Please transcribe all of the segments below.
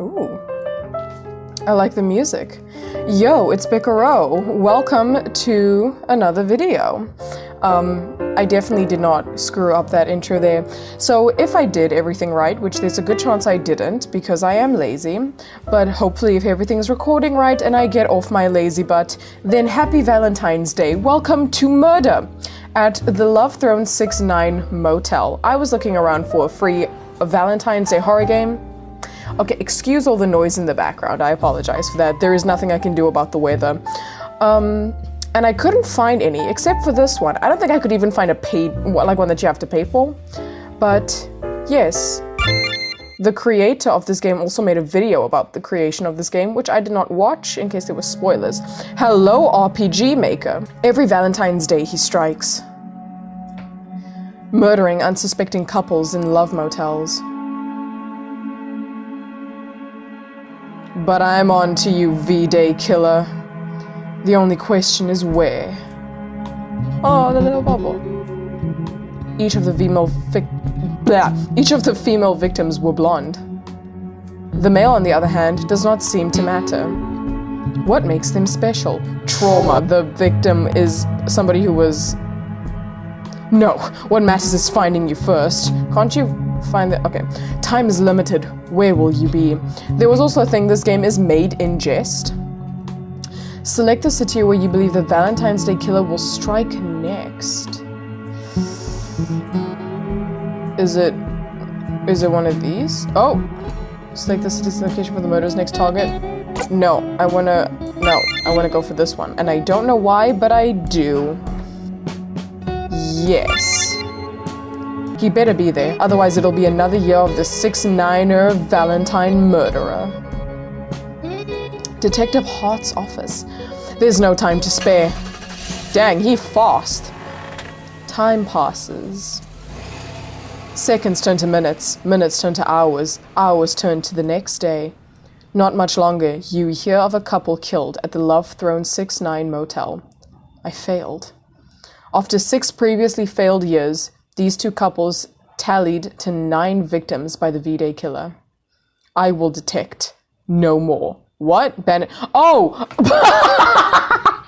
Ooh. I like the music. Yo, it's Bicaro. Welcome to another video. Um, I definitely did not screw up that intro there. So if I did everything right, which there's a good chance I didn't because I am lazy, but hopefully if everything's recording right and I get off my lazy butt, then happy Valentine's Day. Welcome to Murder at the Love Throne 6-9 Motel. I was looking around for a free Valentine's Day horror game. Okay, excuse all the noise in the background. I apologize for that. There is nothing I can do about the weather. Um, and I couldn't find any except for this one. I don't think I could even find a paid, like one that you have to pay for. But yes, the creator of this game also made a video about the creation of this game, which I did not watch in case there were spoilers. Hello, RPG Maker. Every Valentine's Day he strikes, murdering unsuspecting couples in love motels. But I'm on to you, V-Day killer. The only question is where. Oh, the little bubble. Each of the female vic blah. Each of the female victims were blonde. The male, on the other hand, does not seem to matter. What makes them special? Trauma. The victim is somebody who was... No, what matters is finding you first. Can't you find the... Okay. Time is limited. Where will you be? There was also a thing, this game is made in jest. Select the city where you believe the Valentine's Day killer will strike next. Is it... Is it one of these? Oh! Select the city's location for the murder's next target. No, I wanna... No, I wanna go for this one. And I don't know why, but I do. Yes. He better be there, otherwise it'll be another year of the 6-9er Valentine murderer. Detective Hart's office. There's no time to spare. Dang, he fast. Time passes. Seconds turn to minutes, minutes turn to hours, hours turn to the next day. Not much longer, you hear of a couple killed at the Love Throne 6-9 motel. I failed. After six previously failed years, these two couples tallied to nine victims by the V-Day killer. I will detect no more. What? Bennett? Oh!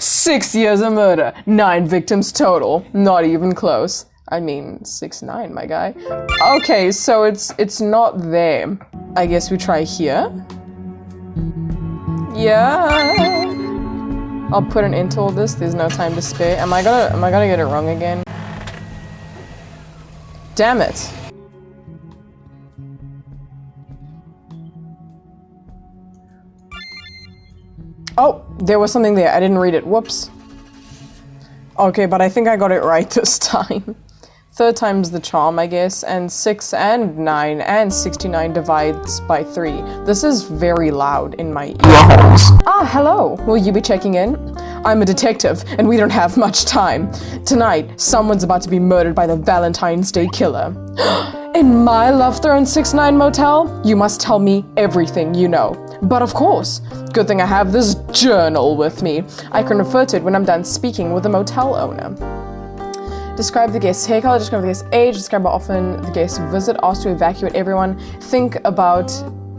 Six years of murder, nine victims total. Not even close. I mean, six nine, my guy. Okay, so it's it's not there. I guess we try here. Yeah. I'll put an into all this. There's no time to spare. Am I gonna am I gonna get it wrong again? Damn it. Oh, there was something there. I didn't read it. Whoops. Okay, but I think I got it right this time. Third time's the charm, I guess, and 6 and 9 and 69 divides by 3. This is very loud in my ears. Ah, hello! Will you be checking in? I'm a detective, and we don't have much time. Tonight, someone's about to be murdered by the Valentine's Day killer. in my Love Throne 6-9 motel? You must tell me everything you know. But of course, good thing I have this journal with me. I can refer to it when I'm done speaking with the motel owner. Describe the guest's hair color, describe the guest's age, describe how often the guest visit, ask to evacuate everyone. Think about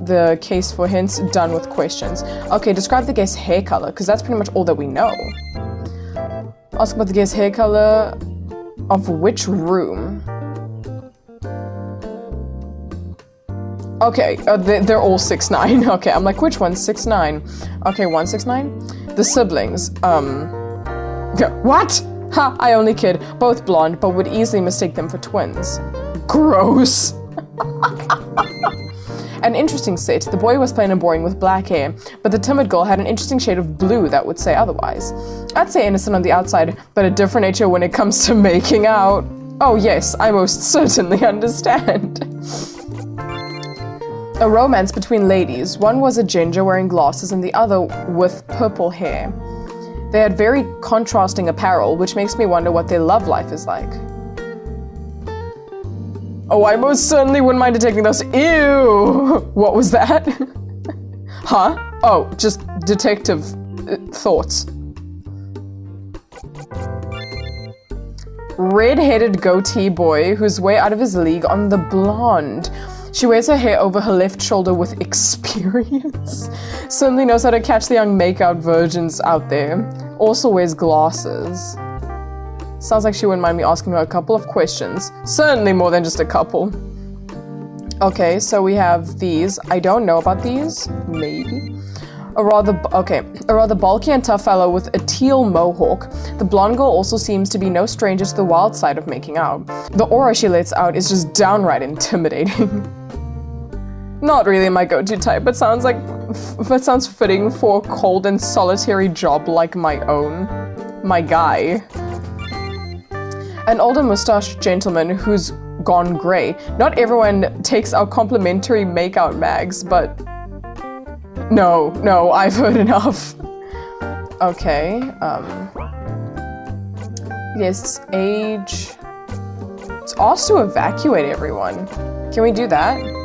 the case for hints, done with questions. Okay, describe the guest's hair color, because that's pretty much all that we know. Ask about the guest's hair color of which room. Okay, uh, they, they're all six nine. Okay, I'm like, which one's six nine? Okay, one six nine. The siblings. Um, what? Ha, I only kid. Both blonde, but would easily mistake them for twins. Gross. an interesting set. The boy was plain and boring with black hair, but the timid girl had an interesting shade of blue that would say otherwise. I'd say innocent on the outside, but a different nature when it comes to making out. Oh yes, I most certainly understand. a romance between ladies. One was a ginger wearing glasses and the other with purple hair. They had very contrasting apparel, which makes me wonder what their love life is like. Oh, I most certainly wouldn't mind detecting those. Ew! What was that? huh? Oh, just detective uh, thoughts. Red-headed goatee boy who's way out of his league on the blonde. She wears her hair over her left shoulder with experience. Certainly knows how to catch the young makeout virgins out there. Also wears glasses. Sounds like she wouldn't mind me asking her a couple of questions. Certainly more than just a couple. Okay, so we have these. I don't know about these. Maybe. A rather, okay, a rather bulky and tough fellow with a teal mohawk. The blonde girl also seems to be no stranger to the wild side of making out. The aura she lets out is just downright intimidating. Not really my go-to type, but sounds like, but sounds fitting for a cold and solitary job like my own. My guy. An older mustached gentleman who's gone grey. Not everyone takes our complimentary makeout mags, but no, no, I've heard enough. Okay, um... Yes, age... It's asked to evacuate everyone. Can we do that?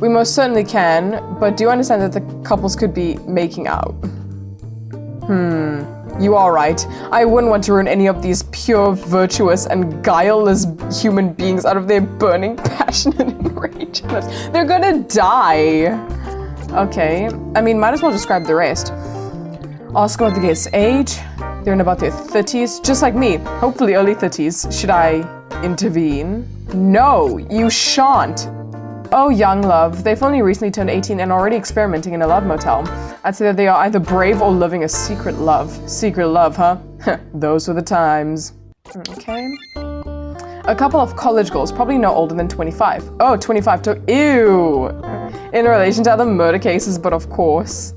We most certainly can, but do you understand that the couples could be making out. Hmm. You are right. I wouldn't want to ruin any of these pure, virtuous, and guileless human beings out of their burning, passion and enragements. They're gonna die. Okay. I mean, might as well describe the rest. Ask about the guest's age. They're in about their 30s, just like me. Hopefully early 30s. Should I intervene? No, you shan't. Oh, young love. They've only recently turned 18 and already experimenting in a love motel. I'd say that they are either brave or living a secret love. Secret love, huh? Those were the times. Okay. A couple of college girls, probably no older than 25. Oh, 25 to- Ew! In relation to other murder cases, but of course.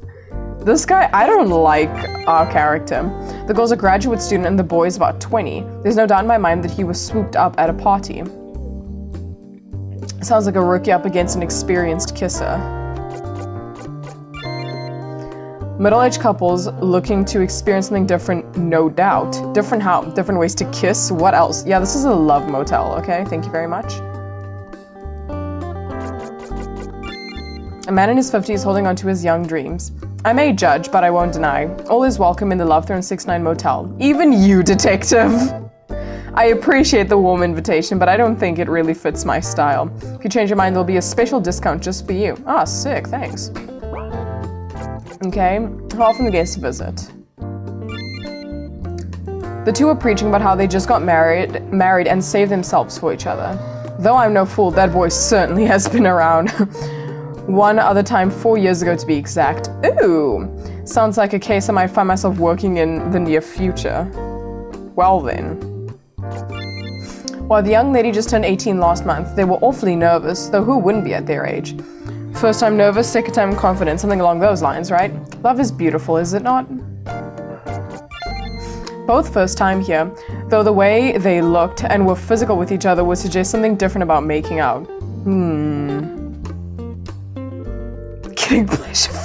This guy, I don't like our character. The girl's a graduate student and the boy's about 20. There's no doubt in my mind that he was swooped up at a party. Sounds like a rookie up against an experienced kisser. Middle-aged couples looking to experience something different, no doubt. Different how? Different ways to kiss? What else? Yeah, this is a love motel, okay? Thank you very much. A man in his 50s holding on to his young dreams. I may judge, but I won't deny. All is welcome in the Love Throne 69 motel. Even you, detective! I appreciate the warm invitation, but I don't think it really fits my style. If you change your mind, there'll be a special discount just for you. Ah, sick, thanks. Okay, how often the guests visit? The two are preaching about how they just got married, married and saved themselves for each other. Though I'm no fool, that boy certainly has been around. One other time, four years ago to be exact. Ooh, sounds like a case I might find myself working in the near future. Well then. While the young lady just turned 18 last month, they were awfully nervous, though who wouldn't be at their age? First time nervous, second time confident, something along those lines, right? Love is beautiful, is it not? Both first time here, though the way they looked and were physical with each other would suggest something different about making out. Hmm. Getting pleasure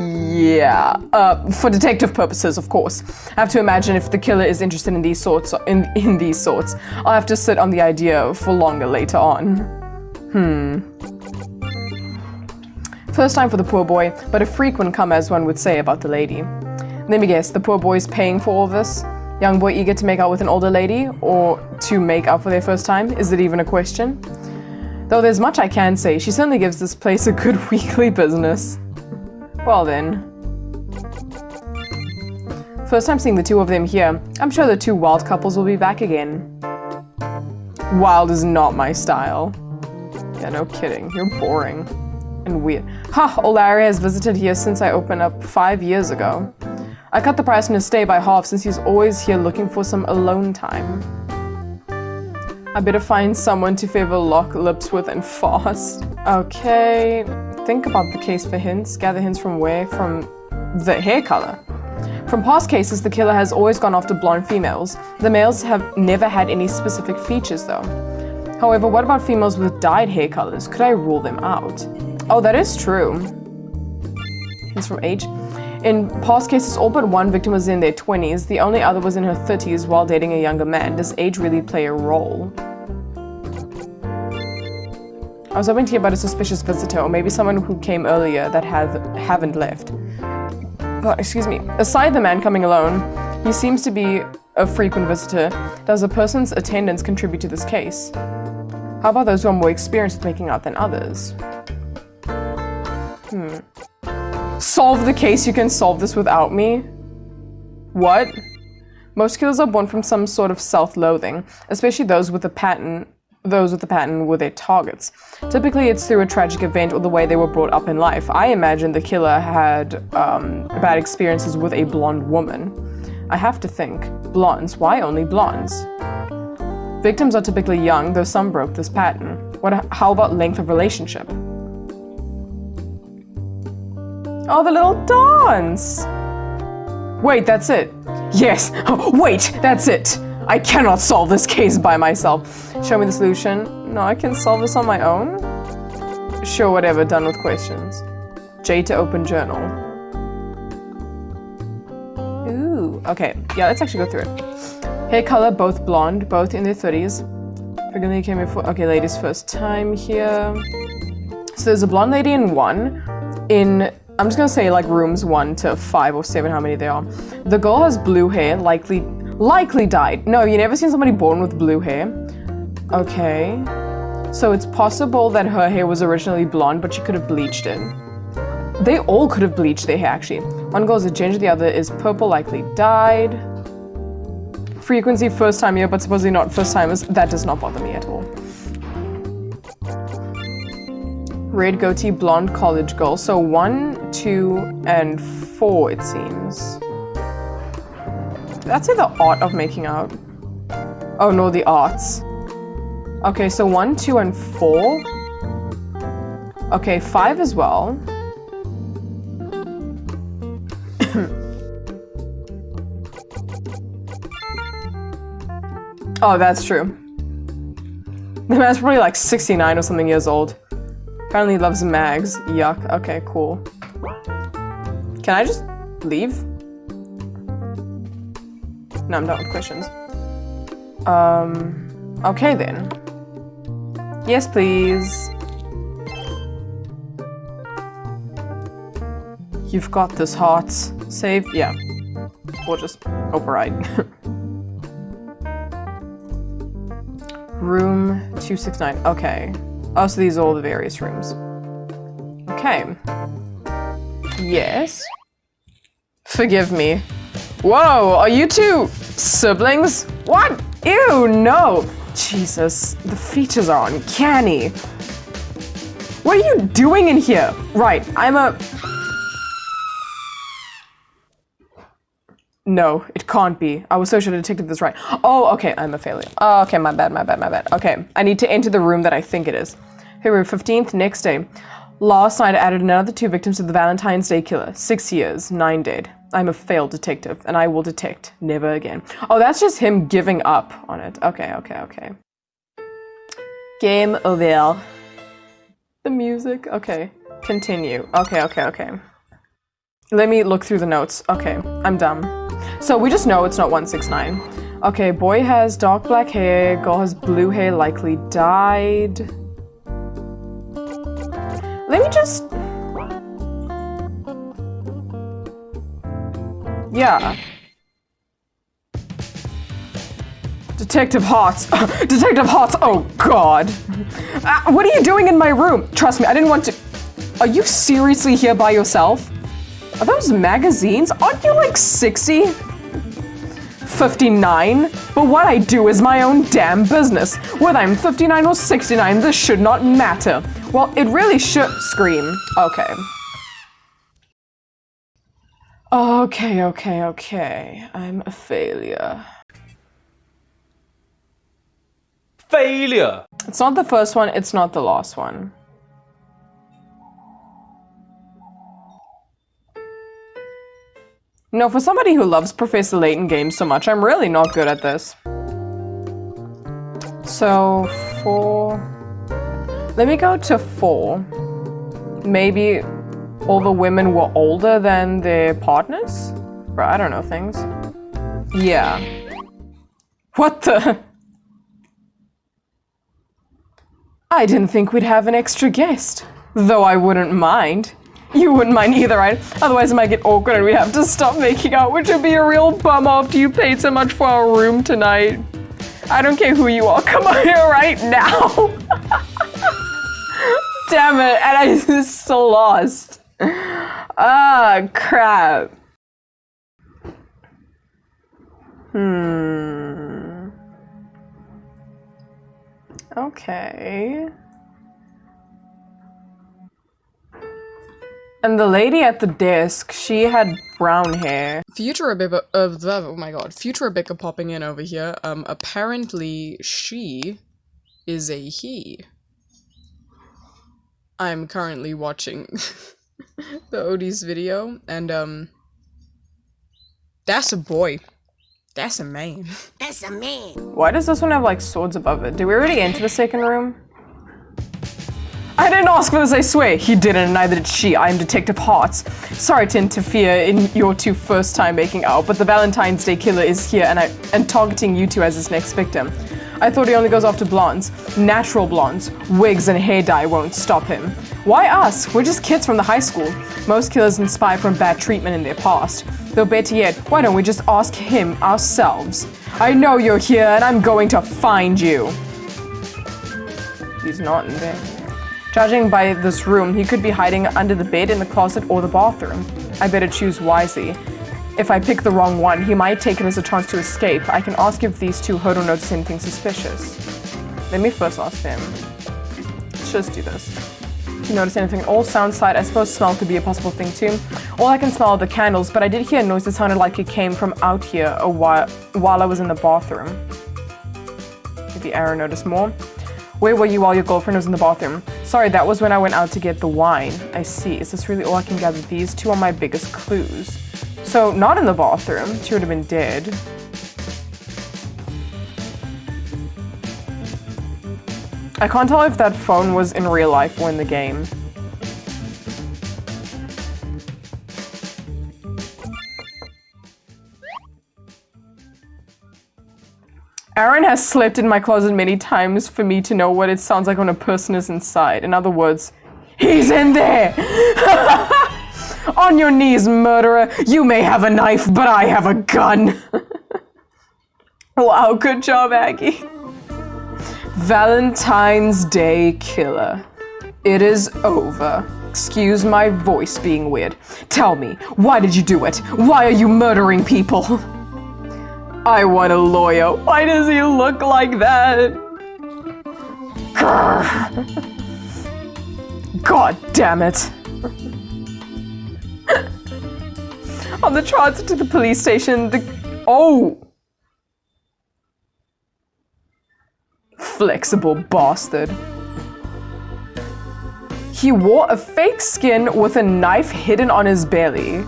Yeah, uh, for detective purposes, of course. I have to imagine if the killer is interested in these sorts, in, in these sorts, I'll have to sit on the idea for longer later on. Hmm. First time for the poor boy, but a frequent come as one would say about the lady. Let me guess, the poor boy's paying for all this? Young boy eager to make out with an older lady, or to make out for their first time? Is it even a question? Though there's much I can say, she certainly gives this place a good weekly business. Well then. First time seeing the two of them here. I'm sure the two wild couples will be back again. Wild is not my style. Yeah, no kidding. You're boring. And weird. Ha! Old Larry has visited here since I opened up five years ago. I cut the price on his stay by half since he's always here looking for some alone time. I better find someone to favor lock lips with and fast. Okay, think about the case for hints. Gather hints from where? From the hair color. From past cases, the killer has always gone after blonde females. The males have never had any specific features though. However, what about females with dyed hair colors? Could I rule them out? Oh, that is true. Hints from age. In past cases, all but one victim was in their 20s. The only other was in her 30s while dating a younger man. Does age really play a role? I was hoping to hear about a suspicious visitor, or maybe someone who came earlier that have, haven't left. Excuse me. Aside the man coming alone, he seems to be a frequent visitor. Does a person's attendance contribute to this case? How about those who are more experienced with making out than others? Hmm. Solve the case, you can solve this without me? What? Most killers are born from some sort of self-loathing, especially those with a pattern those with the pattern were their targets. Typically, it's through a tragic event or the way they were brought up in life. I imagine the killer had um, bad experiences with a blonde woman. I have to think. Blondes? Why only blondes? Victims are typically young, though some broke this pattern. What? How about length of relationship? Oh, the little dance! Wait, that's it. Yes, oh, wait, that's it. I cannot solve this case by myself. Show me the solution. No, I can solve this on my own? Sure, whatever, done with questions. J to open journal. Ooh, okay. Yeah, let's actually go through it. Hair color, both blonde, both in their 30s. Frequently came for, okay, ladies first time here. So there's a blonde lady in one. In I'm just gonna say like rooms one to five or seven, how many there are. The girl has blue hair, likely, likely dyed. No, you never seen somebody born with blue hair. Okay. So it's possible that her hair was originally blonde, but she could have bleached it. They all could have bleached their hair, actually. One girl is a ginger, the other is purple, likely dyed. Frequency, first time here, but supposedly not first timers. That does not bother me at all. Red goatee, blonde college girl. So one, two, and four, it seems. That's it the art of making out. Oh no, the arts. Okay, so one, two, and four. Okay, five as well. oh, that's true. The man's probably like 69 or something years old. Apparently loves mags. Yuck. Okay, cool. Can I just leave? No, I'm done with questions. Um, okay then. Yes, please. You've got this, hearts. Save? Yeah. We'll just override. Room 269. Okay. Oh, so these are all the various rooms. Okay. Yes. Forgive me. Whoa, are you two siblings? What? Ew, no. Jesus, the features are uncanny. What are you doing in here? Right, I'm a... No, it can't be. I was so sure I detected this right. Oh, okay, I'm a failure. Oh, okay, my bad, my bad, my bad. Okay, I need to enter the room that I think it is. February 15th, next day. Last night I added another two victims to the Valentine's Day killer. Six years, nine dead. I'm a failed detective, and I will detect never again. Oh, that's just him giving up on it. Okay, okay, okay. Game over. The music, okay. Continue. Okay, okay, okay. Let me look through the notes. Okay, I'm done. So we just know it's not 169. Okay, boy has dark black hair, girl has blue hair, likely dyed. Yeah. Detective Hots. Detective Hots, oh god. Uh, what are you doing in my room? Trust me, I didn't want to... Are you seriously here by yourself? Are those magazines? Aren't you like 60? 59? But what I do is my own damn business. Whether I'm 59 or 69, this should not matter. Well, it really should scream. Okay. Okay, okay, okay. I'm a failure. Failure! It's not the first one, it's not the last one. No, for somebody who loves Professor Layton games so much, I'm really not good at this. So, four... Let me go to four. Maybe all the women were older than their partners? Or I don't know things. Yeah. What the? I didn't think we'd have an extra guest. Though I wouldn't mind. You wouldn't mind either, right? Otherwise it might get awkward and we'd have to stop making out, which would be a real bum after you paid so much for our room tonight. I don't care who you are, come on here right now. damn it! And I just so lost. Ah, crap. Hmm. Okay. And the lady at the desk, she had brown hair. Future Rebecca, uh, oh my god, Future Rebecca popping in over here. Um, apparently she is a he. I'm currently watching the Odie's video, and um, that's a boy. That's a man. That's a man. Why does this one have like swords above it? Did we already enter the second room? I didn't ask for this, I swear. He didn't, and neither did she. I am Detective Hearts. Sorry to interfere in your two first time making out, but the Valentine's Day killer is here and I and targeting you two as his next victim. I thought he only goes after blondes. Natural blondes. Wigs and hair dye won't stop him. Why us? We're just kids from the high school. Most killers inspire from bad treatment in their past. Though better yet, why don't we just ask him ourselves? I know you're here and I'm going to find you. He's not in there. Judging by this room, he could be hiding under the bed, in the closet, or the bathroom. I better choose wisely. If I pick the wrong one, he might take it as a chance to escape. I can ask if these two heard or noticed anything suspicious. Let me first ask them. Let's just do this. You notice anything? All sound side, I suppose smell could be a possible thing too. All I can smell are the candles, but I did hear a noise that sounded like it came from out here a while, while I was in the bathroom. Maybe Aaron noticed more. Where were you while your girlfriend was in the bathroom? Sorry, that was when I went out to get the wine. I see. Is this really all I can gather? These two are my biggest clues. So, not in the bathroom. She would have been dead. I can't tell if that phone was in real life or in the game. Aaron has slept in my closet many times for me to know what it sounds like when a person is inside. In other words, he's in there! On your knees, murderer. You may have a knife, but I have a gun. wow, good job, Aggie. Valentine's Day Killer. It is over. Excuse my voice being weird. Tell me, why did you do it? Why are you murdering people? I want a lawyer. Why does he look like that? God damn it. On the transit to the police station, the. Oh! Flexible bastard. He wore a fake skin with a knife hidden on his belly.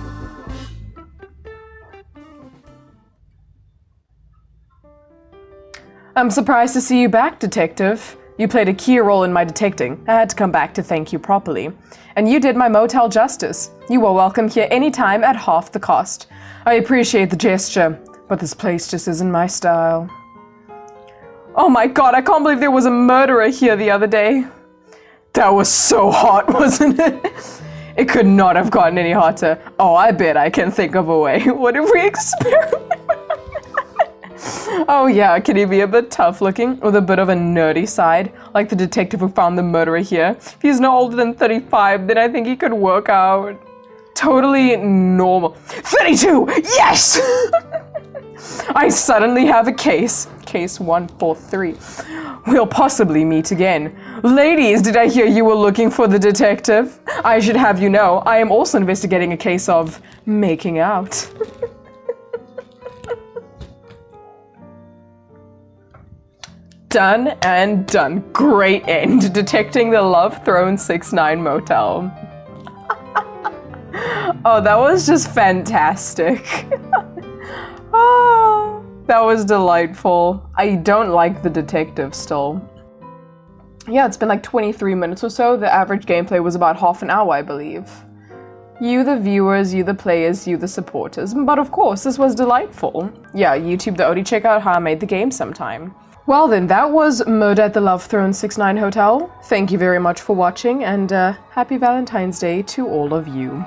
I'm surprised to see you back, Detective. You played a key role in my detecting. I had to come back to thank you properly. And you did my motel justice. You are welcome here anytime at half the cost. I appreciate the gesture, but this place just isn't my style. Oh my god, I can't believe there was a murderer here the other day. That was so hot, wasn't it? It could not have gotten any hotter. Oh, I bet I can think of a way. What if we experiment? Oh yeah, can he be a bit tough looking with a bit of a nerdy side? Like the detective who found the murderer here. If he's no older than 35, then I think he could work out. Totally normal. 32! Yes! I suddenly have a case. Case 143. We'll possibly meet again. Ladies, did I hear you were looking for the detective? I should have you know, I am also investigating a case of making out. done and done. Great end. Detecting the Love Throne 6-9 motel. oh, that was just fantastic. oh, that was delightful. I don't like the detective still. Yeah, it's been like 23 minutes or so. The average gameplay was about half an hour, I believe. You the viewers, you the players, you the supporters. But of course, this was delightful. Yeah, YouTube the Odie, check out how I made the game sometime. Well then, that was Murder at the Love Throne 69 Hotel. Thank you very much for watching, and uh, happy Valentine's Day to all of you.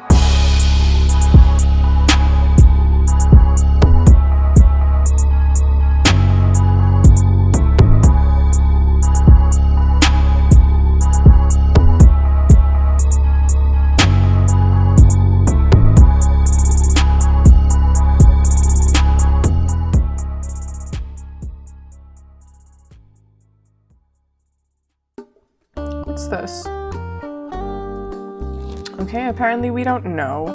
Apparently we don't know.